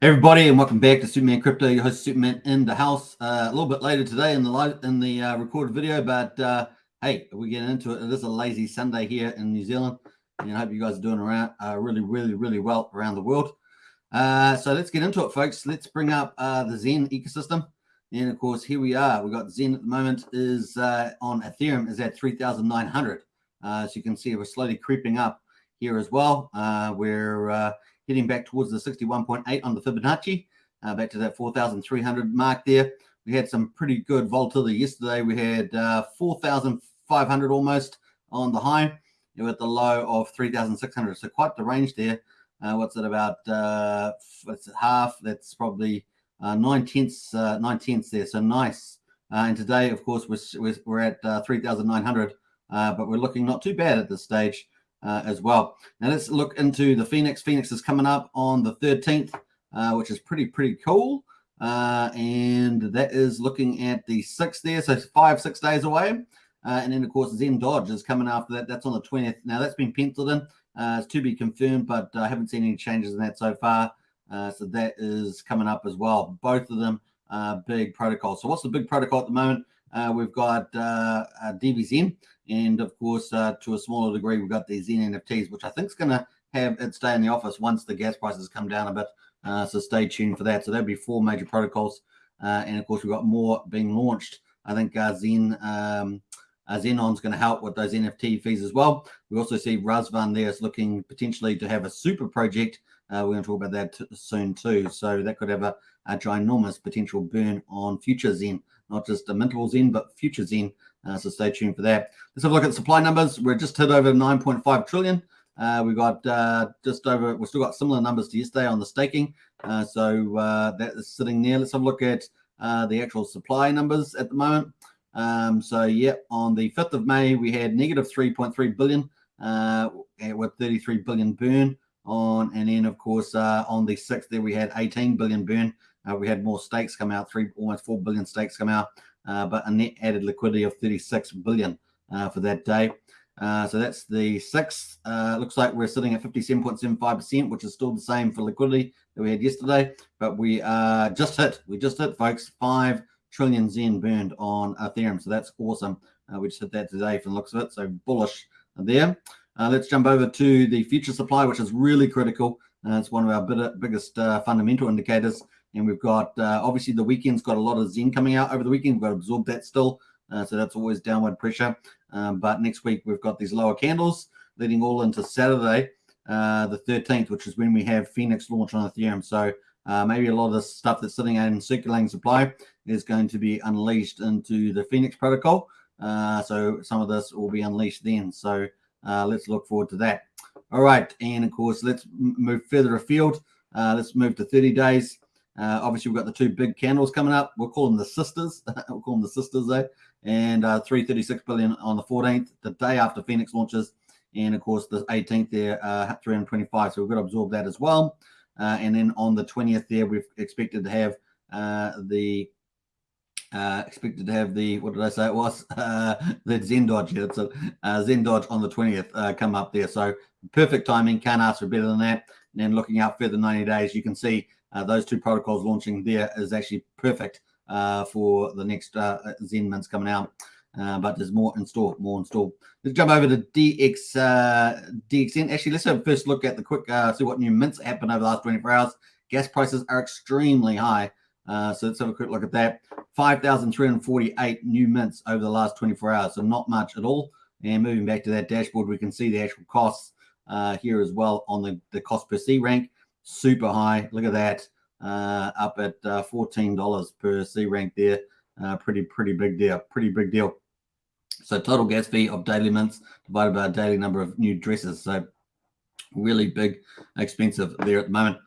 everybody, and welcome back to Superman Crypto. Your host Superman in the house. Uh, a little bit later today in the live in the uh, recorded video, but uh, hey, we're getting into it. It is a lazy Sunday here in New Zealand, and I hope you guys are doing around uh, really, really, really well around the world. Uh, so let's get into it, folks. Let's bring up uh, the Xen ecosystem, and of course, here we are. We got Xen at the moment is on Ethereum is at three thousand nine hundred. so you can see we're slowly creeping up here as well. we're heading back towards the 61.8 on the Fibonacci, uh, back to that 4,300 mark there. We had some pretty good volatility yesterday. We had uh, 4,500 almost on the high with the low of 3,600. So quite the range there. Uh, what's it about? Uh, it's half. That's probably uh, nine tenths, uh, nine tenths there. So nice. Uh, and today, of course, we're, we're at uh, 3,900, uh, but we're looking not too bad at this stage uh, as well. Now let's look into the Fenix. Fenix is coming up on the 13th, uh, which is pretty, pretty cool. Uh, and that is looking at the sixth there, so five, six days away. Uh, and then, of course, Zen Dodge is coming after that. That's on the 20th. Now, that's been penciled in. Uh, it's to be confirmed, but I haven't seen any changes in that so far. Uh, so that is coming up as well. Both of them big protocols. So what's the big protocol at the moment? We've got DBXen, and of course, uh, to a smaller degree, we've got the Xen NFTs, which I think is going to have its day in the office once the gas prices come down a bit. Uh, so stay tuned for that. So that'll be four major protocols. Uh, and of course, we've got more being launched. I think uh, Xen um, uh, Zenon's going to help with those NFT fees as well. We also see Razvan there is looking potentially to have a super project. Uh, we're going to talk about that soon too. So that could have a, a ginormous potential burn on future Xen, not just a mintable Xen, but future Xen. Uh, so stay tuned for that. Let's have a look at supply numbers. We're just hit over 9.5 trillion. Uh, we got uh, just over, we've still got similar numbers to yesterday on the staking. Uh, so uh, that is sitting there. Let's have a look at uh, the actual supply numbers at the moment. Um, so, yeah, on the 5th of May, we had negative 3.3 billion with 33 billion burn on. And then, of course, on the 6th, there we had 18 billion burn. We had more stakes come out, three almost 4 billion stakes come out. Uh, but a net added liquidity of 36 billion uh, for that day. Uh, so that's the sixth. looks like we're sitting at 57.75%, which is still the same for liquidity that we had yesterday. But we just hit, we just hit, folks, five trillion Xen burned on Ethereum. So that's awesome. Uh, we just hit that today from the looks of it. So bullish there. Uh, let's jump over to the future supply, which is really critical. Uh, it's one of our biggest fundamental indicators. And we've got uh, obviously the weekend's got a lot of Xen coming out over the weekend. We've got to absorb that still. Uh, so that's always downward pressure. Um, but next week we've got these lower candles leading all into Saturday, uh, the 13th, which is when we have Fenix launch on Ethereum. So uh, maybe a lot of the stuff that's sitting in circulating supply is going to be unleashed into the Fenix protocol. Uh, so some of this will be unleashed then. So uh, let's look forward to that. All right. And of course, let's move further afield. let's move to 30 days. Uh, obviously, we've got the two big candles coming up. We'll call them the sisters. we'll call them the sisters there. And uh, 336 billion on the 14th, the day after Fenix launches. And of course, the 18th there, uh, 325. So we've got to absorb that as well. Uh, and then on the 20th there, we've expected to have uh, the uh, expected to have the what did I say it was uh, the Zen Dodge yeah, it's a uh, Zen Dodge on the 20th uh, come up there so perfect timing can't ask for better than that and then looking out further 90 days you can see uh, those two protocols launching there is actually perfect uh, for the next uh, Xen mints coming out. Uh, but there's more in store, more in store. Let's jump over to DX uh, DXN. Actually, let's have a first look at the quick uh, see what new mints happened over the last 24 hours. Gas prices are extremely high. Uh, so let's have a quick look at that. 5,348 new mints over the last 24 hours. So not much at all. And moving back to that dashboard, we can see the actual costs uh, here as well on the, the cost per C rank super high. Look at that, uh, up at uh, $14 per C rank there. Uh, pretty, pretty big deal. Pretty big deal. So total gas fee of daily mints divided by daily number of new dresses. So really big, expensive there at the moment.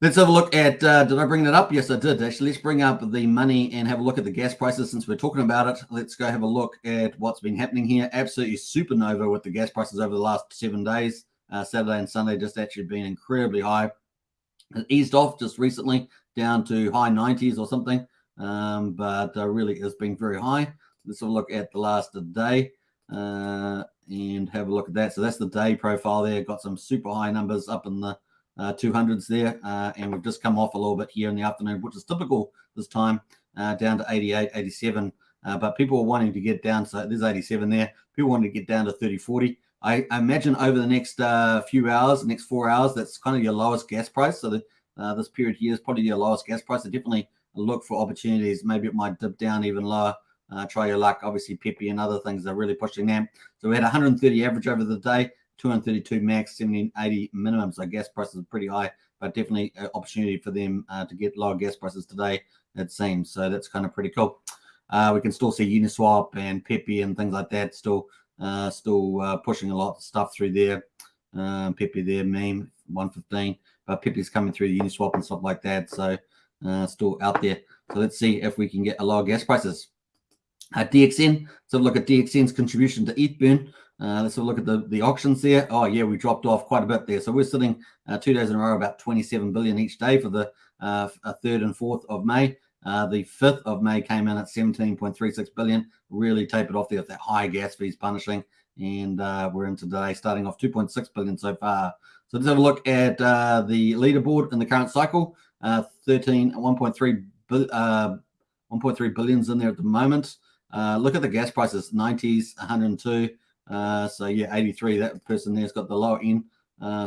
Let's have a look at, uh, did I bring that up? Yes, I did. Actually, let's bring up the money and have a look at the gas prices since we're talking about it. Let's go have a look at what's been happening here. Absolutely supernova with the gas prices over the last seven days. Uh, Saturday and Sunday just actually been incredibly high. It eased off just recently down to high 90s or something, um, but uh, really has been very high. Let's have a look at the last of the day uh, and have a look at that. So that's the day profile there. Got some super high numbers up in the uh, 200s there, uh, and we've just come off a little bit here in the afternoon, which is typical this time, uh, down to 88, 87. Uh, but people are wanting to get down, so there's 87 there. People want to get down to 30, 40. I, imagine over the next uh, few hours, next four hours, that's kind of your lowest gas price. So the, uh, this period here is probably your lowest gas price. So definitely look for opportunities. Maybe it might dip down even lower. Uh, try your luck. Obviously, Pepe and other things are really pushing them. So we had 130 average over the day, 232 max, 1780 minimum. So gas prices are pretty high, but definitely opportunity for them uh, to get lower gas prices today, it seems. So that's kind of pretty cool. Uh, we can still see Uniswap and Pepe and things like that still uh, still uh, pushing a lot of stuff through there. Um, Pepe there, meme 115, but Pepe's coming through the Uniswap and stuff like that. So uh, still out there. So let's see if we can get a lower gas prices. Uh, DXN, let's have a look at DXN's contribution to ETH burn. Uh, let's have a look at the, the auctions there. Oh, yeah, we dropped off quite a bit there. So we're sitting uh, two days in a row about 27 billion each day for the uh, 3rd and 4th of May. Uh, the 5th of May came in at 17.36 billion, really tapered off there with that high gas fees punishing. And uh, we're into today starting off 2.6 billion so far. So let's have a look at uh, the leaderboard in the current cycle. Uh, 13, 1.3 uh, 1.3 billions in there at the moment. Uh, look at the gas prices, 90s, 102. Uh, so yeah, 83. That person there's got the lower end.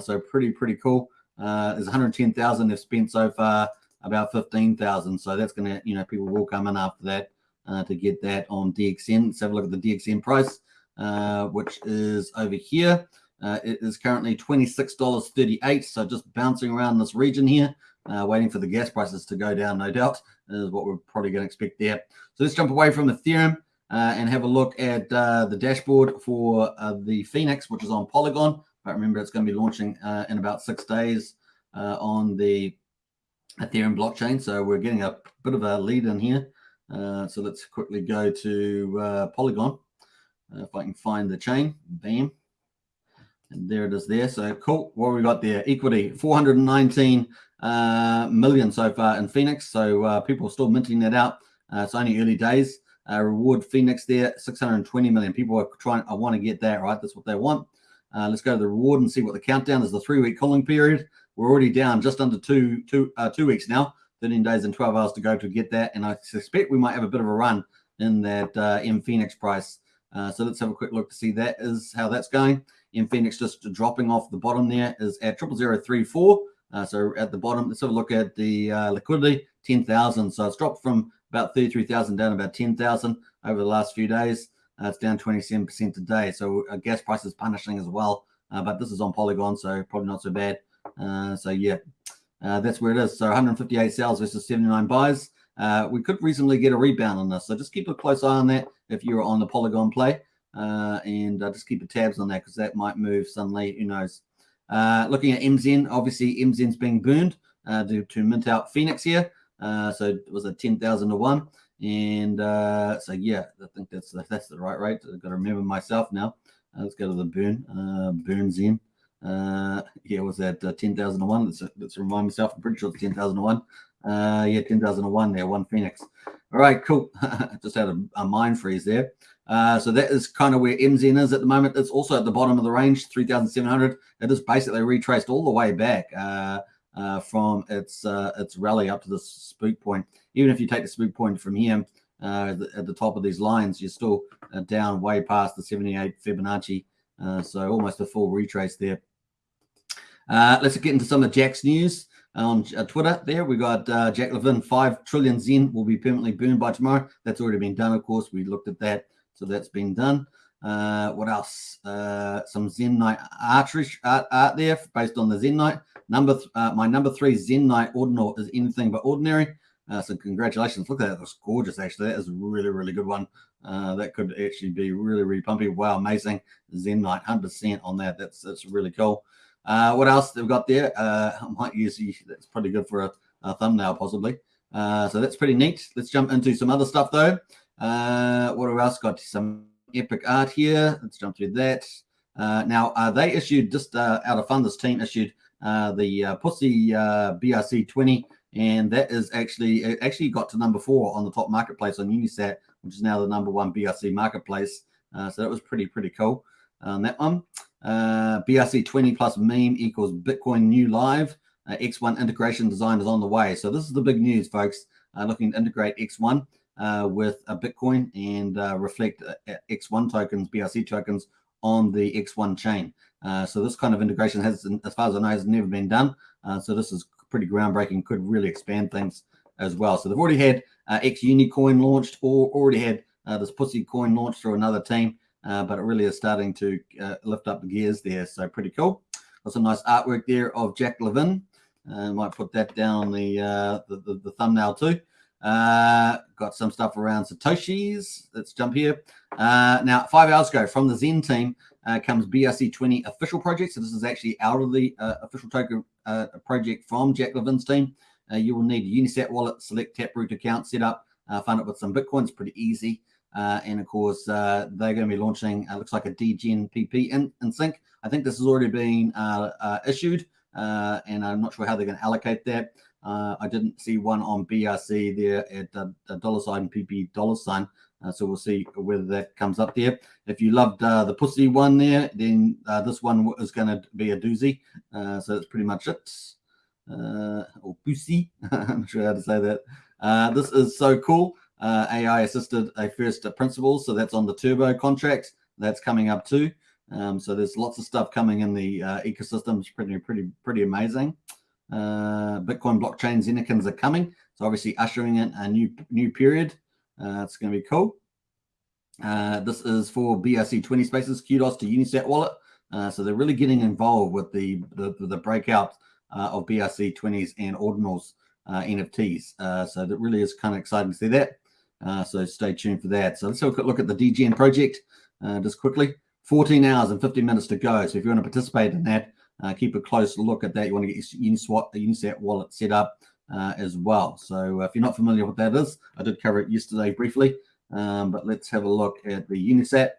So pretty, pretty cool. There's 110,000 they've spent so far, about 15,000. So that's going to, you know, people will come in after that uh, to get that on DXN. Let's have a look at the DXN price, uh, which is over here. Uh, it is currently $26.38. So just bouncing around this region here, uh, waiting for the gas prices to go down, no doubt, is what we're probably going to expect there. So let's jump away from Ethereum uh, and have a look at uh, the dashboard for the Fenix, which is on Polygon. But remember, it's going to be launching in about six days on the Ethereum blockchain. So we're getting a bit of a lead in here. so let's quickly go to Polygon. if I can find the chain, bam. And there it is there. So cool. What we got there? Equity, 419 uh, million so far in Fenix. So uh, people are still minting that out. Uh, it's only early days. Uh, reward Fenix there, 620 million. People are trying, I want to get that, right? That's what they want. Uh, let's go to the reward and see what the countdown is. The three week calling period. We're already down just under two, two, uh, two weeks now, 13 days and 12 hours to go to get that. And I suspect we might have a bit of a run in that M Fenix price. so let's have a quick look to see that is how that's going. M Fenix just dropping off the bottom there is at triple zero three four. Uh, so at the bottom, let's have a look at the uh, liquidity, 10,000. So it's dropped from about 33,000 down about 10,000 over the last few days. Uh, it's down 27% today. So uh, gas price is punishing as well. Uh, but this is on Polygon, so probably not so bad. Uh, so yeah, that's where it is. So 158 sales versus 79 buys. we could reasonably get a rebound on this. So just keep a close eye on that if you're on the Polygon play. and just keep the tabs on that because that might move suddenly. Who knows? Uh, looking at MZN, obviously MZN's being burned uh, to, mint out Fenix here. Uh, so it was a 10,000 to one. And uh, so, yeah, I think that's that's the right rate. I've got to remember myself now. Uh, let's go to the burn. Uh, burns in. Uh, yeah, was that uh, 10,000 to one? Let's, let's remind myself. I'm pretty sure it's 10,000 to one. Uh, yeah, 10,000 to one there, one Fenix. All right, cool. Just had a, a mind freeze there. Uh, so that is kind of where MZN is at the moment. It's also at the bottom of the range, 3,700. It is basically retraced all the way back uh, uh, from its uh, its rally up to the spook point. Even if you take the spook point from here uh, at the top of these lines, you're still uh, down way past the 78 Fibonacci. Uh so almost a full retrace there. Let's get into some of Jack's news on Twitter. There we got Jack Levin, five trillion Xen will be permanently burned by tomorrow. That's already been done, of course. We looked at that. So that's been done. Uh, what else? Uh, some Zenyte archery art, art there based on the Zenyte. Number th uh, my number three Zenyte ordinal is anything but ordinary. Uh, so congratulations. Look at that. That's gorgeous, actually. That is a really, really good one. Uh, that could actually be really, really pumpy. Wow, amazing. Zenyte, 100% on that. That's that's really cool. Uh, what else they've got there? Uh, I might use that's pretty good for a, a thumbnail, possibly. Uh, so that's pretty neat. Let's jump into some other stuff, though. Uh, what else got? Some epic art here. Let's jump through that. Uh, now, uh, they issued just uh, out of fun, this team issued uh, the uh, Pussy uh, BRC 20, and that is actually it actually got to number four on the top marketplace on Unisat, which is now the number one BRC marketplace. so that was pretty, pretty cool. On that one. Uh, BRC20 plus meme equals Bitcoin new live. Uh, X1 integration design is on the way. So this is the big news, folks. Uh, looking to integrate X1 uh, with a Bitcoin and uh, reflect uh, X1 tokens, BRC tokens on the X1 chain. Uh, so this kind of integration has, as far as I know, has never been done. Uh, so this is pretty groundbreaking, could really expand things as well. So they've already had uh, X Unicoin launched or already had uh, this Pussy coin launched through another team, uh, but it really is starting to uh, lift up the gears there. So pretty cool. Got some nice artwork there of Jack Levin. Uh, might put that down the, the, the, the, thumbnail too. got some stuff around Satoshis. Let's jump here. now, five hours ago from the Zen team, uh, comes BRC20 official project. So this is actually out of the uh, official token uh, project from Jack Levin's team. Uh, you will need a Unisat wallet, select Taproot account, set up, uh, fund it with some Bitcoin. It's pretty easy. Uh, and of course, they're going to be launching, it looks like a DGen PP in, in sync. I think this has already been issued, and I'm not sure how they're going to allocate that. I didn't see one on BRC there at a dollar sign PP dollar sign. Uh, so we'll see whether that comes up there. If you loved uh, the pussy one there, then uh, this one is going to be a doozy. Uh, so that's pretty much it. Uh, or pussy, I'm not sure how to say that. Uh, this is so cool. AI assisted a first principle, so that's on the turbo contract. That's coming up too. Um, so there's lots of stuff coming in the ecosystem. It's pretty, pretty, pretty amazing. Bitcoin blockchain Zenekins are coming. So obviously ushering in a new new period. Uh, it's going to be cool. Uh, this is for BRC20 spaces, kudos to Unisat wallet. Uh, so they're really getting involved with the, the, the breakout uh, of BRC20s and ordinals uh, NFTs. Uh, so that really is kind of exciting to see that. So stay tuned for that. So let's have a look at the DGN project just quickly. 14 hours and 50 minutes to go. So if you want to participate in that, keep a close look at that. You want to get your Uniswap, Unisat wallet set up uh, as well. So uh, if you're not familiar with what that is, I did cover it yesterday briefly, um, but let's have a look at the Unisat.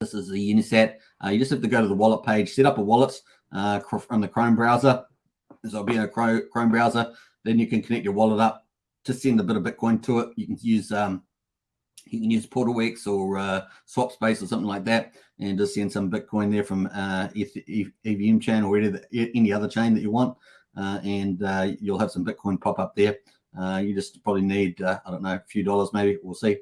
This is the Unisat. Uh, you just have to go to the wallet page, set up a wallet uh, from the Chrome browser. So it'll be in a Chrome browser. Then you can connect your wallet up to send a bit of Bitcoin to it. You can use um, you can use PortalX or uh, Swapspace or something like that, and just send some Bitcoin there from uh, if EVM chain or any, other chain that you want uh, and uh, you'll have some Bitcoin pop up there. Uh, you just probably need, I don't know, a few dollars maybe. We'll see.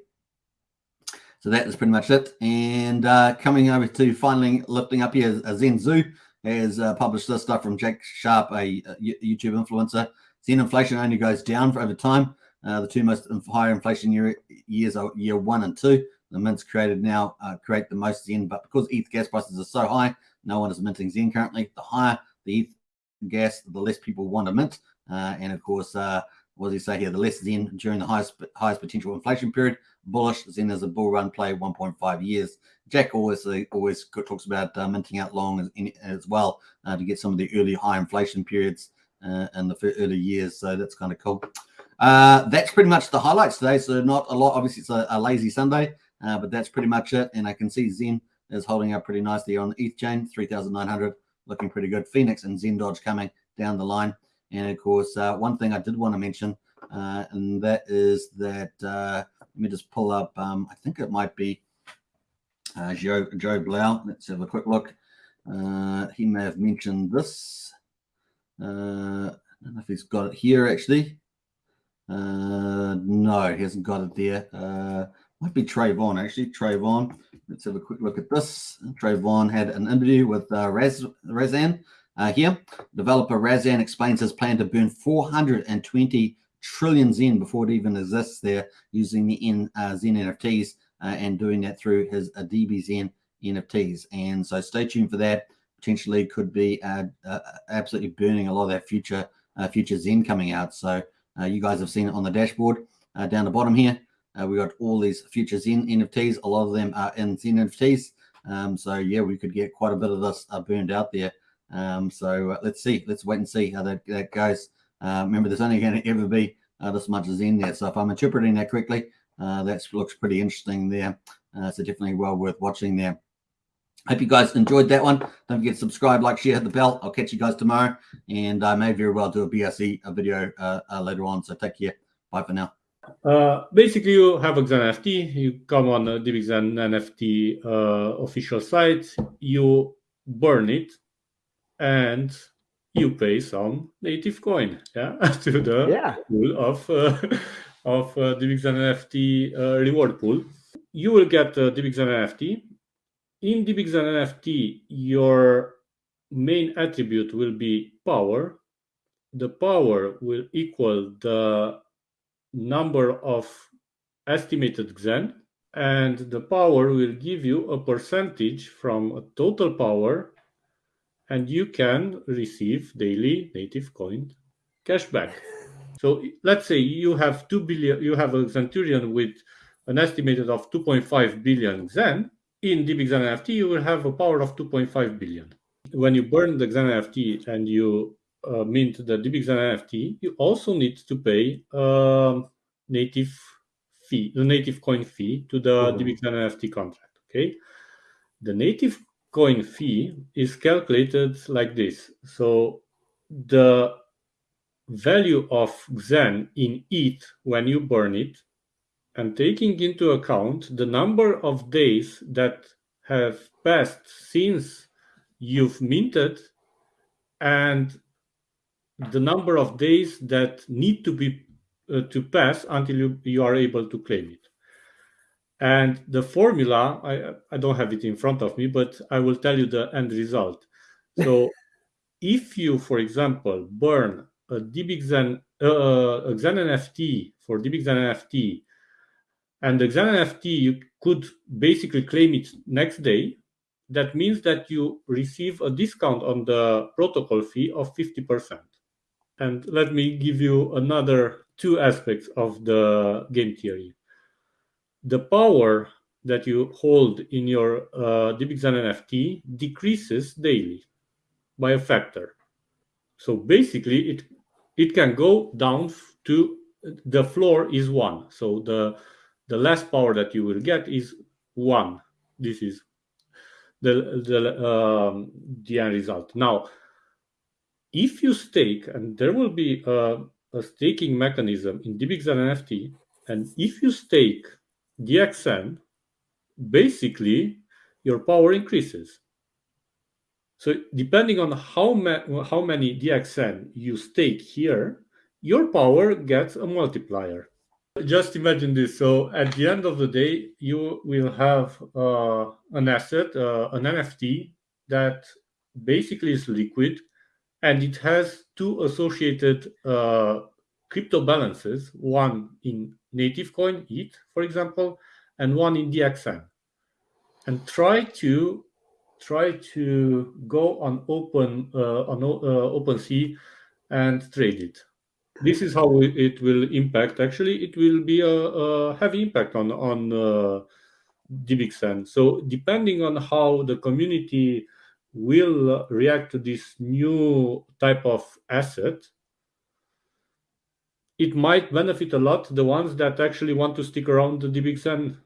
So that is pretty much it. And coming over to finally lifting up here, Zen Zoo has published this stuff from Jack Sharp, a YouTube influencer. Xen inflation only goes down for over time. Uh, the two most higher inflation year, years are year one and two. The mints created now uh, create the most Xen, but because ETH gas prices are so high, no one is minting Xen currently. The higher the ETH gas, the less people want to mint. Uh, and of course, uh, what does he say here? The less Xen during the highest highest potential inflation period. Bullish Xen as a bull run play 1.5 years. Jack always uh, always talks about uh, minting out long as, as well to get some of the early high inflation periods uh, in the early years. So that's kind of cool. Uh, that's pretty much the highlights today. So not a lot. Obviously, it's a, a lazy Sunday, uh, but that's pretty much it. And I can see Xen is holding up pretty nicely on the ETH chain, 3,900 looking pretty good. Fenix and Zen Dodge coming down the line. And of course, uh, one thing I did want to mention, uh, and that is that, uh, let me just pull up, um, I think it might be uh, Joe, Joe Blau. Let's have a quick look. Uh, he may have mentioned this. Uh, I don't know if he's got it here actually. Uh, no, he hasn't got it there. Uh, might be Trayvon actually. Trayvon. Let's have a quick look at this. Trayvon had an interview with uh, Raz, Razan uh, here. Developer Razan explains his plan to burn 420 trillion Xen before it even exists there using the N, uh, Xen NFTs uh, and doing that through his uh, DBXen NFTs. And so stay tuned for that. Potentially could be uh, uh, absolutely burning a lot of that future uh, future Xen coming out. So you guys have seen it on the dashboard down the bottom here. Uh, we got all these future Xen NFTs. A lot of them are in Xen NFTs. Um, so yeah, we could get quite a bit of this uh, burned out there. Um, so uh, let's see. Let's wait and see how that, that goes. Uh, remember, there's only going to ever be uh, this much in there. So if I'm interpreting that correctly, uh, that looks pretty interesting there. so definitely well worth watching there. Hope you guys enjoyed that one. Don't forget to subscribe, like, share, hit the bell. I'll catch you guys tomorrow. And I may very well do a BRC a video later on. So take care. Bye for now. Uh, basically, you have a Xen NFT. You come on the DBXen NFT uh, official site. You burn it, and you pay some native coin, yeah, to the Yeah. pool of uh, of uh, DBXen NFT uh, reward pool. You will get uh, DBXen NFT. In DBXen NFT, your main attribute will be power. The power will equal the number of estimated Xen, and the power will give you a percentage from a total power, and you can receive daily native coin cashback. So let's say you have two billion, you have a Centurion with an estimated of 2.5 billion Xen. In DBXen NFT, you will have a power of 2.5 billion. When you burn the Xen NFT and you uh, mint the DBXen NFT, you also need to pay um, native fee, the native coin fee to the Mhm. DBXen NFT contract. Okay, the native coin fee is calculated like this. So the value of Xen in ETH when you burn it, and taking into account the number of days that have passed since you've minted and the number of days that need to be uh, to pass until you, you are able to claim it. And the formula I, I don't have it in front of me but i will tell you the end result. So if you for example burn a dbxen uh, a xen nft for dbxen nft and the xen nft you could basically claim it next day that means that you receive a discount on the protocol fee of 50% and let me give you another two aspects of the game theory. The power that you hold in your uh, DBXen NFT decreases daily by a factor. So basically, it it can go down to the floor is one. So the the last power that you will get is one. This is the the um, the end result. Now, if you stake, and there will be a, a staking mechanism in DBXen NFT, and if you stake DXN, basically your power increases. So depending on how, ma- how many DXN you stake here, your power gets a multiplier. Just imagine this. So at the end of the day, you will have uh, an asset, uh, an NFT that basically is liquid and it has two associated uh, crypto balances one in native coin ETH, for example, and one in DXN. And try to try to go on open uh, on uh, OpenSea and trade it. This is how it will impact. Actually, it will be a, a heavy impact on on uh, DBXN. So depending on how the community will react to this new type of asset, it might benefit a lot the ones that actually want to stick around the DBXN